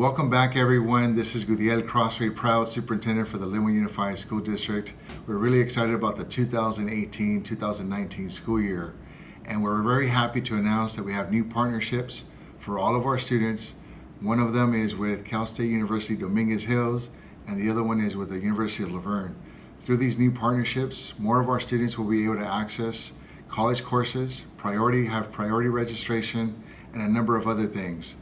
Welcome back everyone. This is Gudiel Crosthwaite, proud superintendent for the Lynwood Unified School District. We're really excited about the 2018-2019 school year and we're very happy to announce that we have new partnerships for all of our students. One of them is with Cal State University Dominguez Hills and the other one is with the University of La Verne. Through these new partnerships, more of our students will be able to access college courses, priority have priority registration, and a number of other things.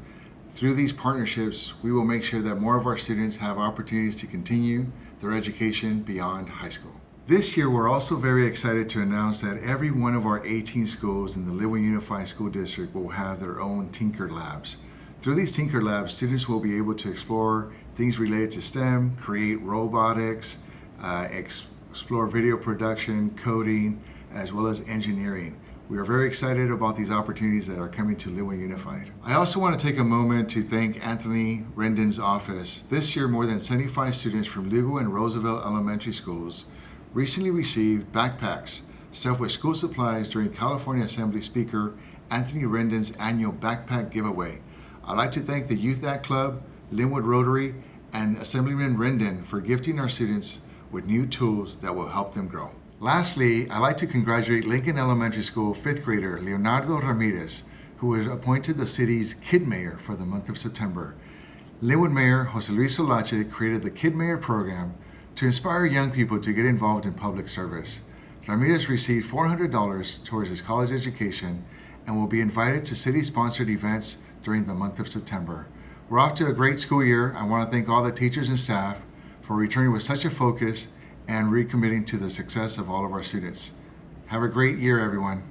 Through these partnerships, we will make sure that more of our students have opportunities to continue their education beyond high school. This year, we're also very excited to announce that every one of our 18 schools in the Lynwood Unified School District will have their own Tinker Labs. Through these Tinker Labs, students will be able to explore things related to STEM, create robotics, uh, explore video production, coding, as well as engineering. We are very excited about these opportunities that are coming to Lynwood Unified. I also want to take a moment to thank Anthony Rendon's office. This year, more than 75 students from Lugo and Roosevelt Elementary Schools recently received backpacks stuffed with school supplies during California Assembly Speaker Anthony Rendon's annual backpack giveaway. I'd like to thank the Youth Act Club, Lynwood Rotary, and Assemblyman Rendon for gifting our students with new tools that will help them grow. Lastly, I'd like to congratulate Lincoln Elementary School fifth grader Leonardo Ramirez, who was appointed the city's Kid Mayor for the month of September. Lynwood Mayor Jose Luis Solache created the Kid Mayor program to inspire young people to get involved in public service. Ramirez received $400 towards his college education and will be invited to city-sponsored events during the month of September. We're off to a great school year. I want to thank all the teachers and staff for returning with such a focus and recommitting to the success of all of our students. Have a great year, everyone.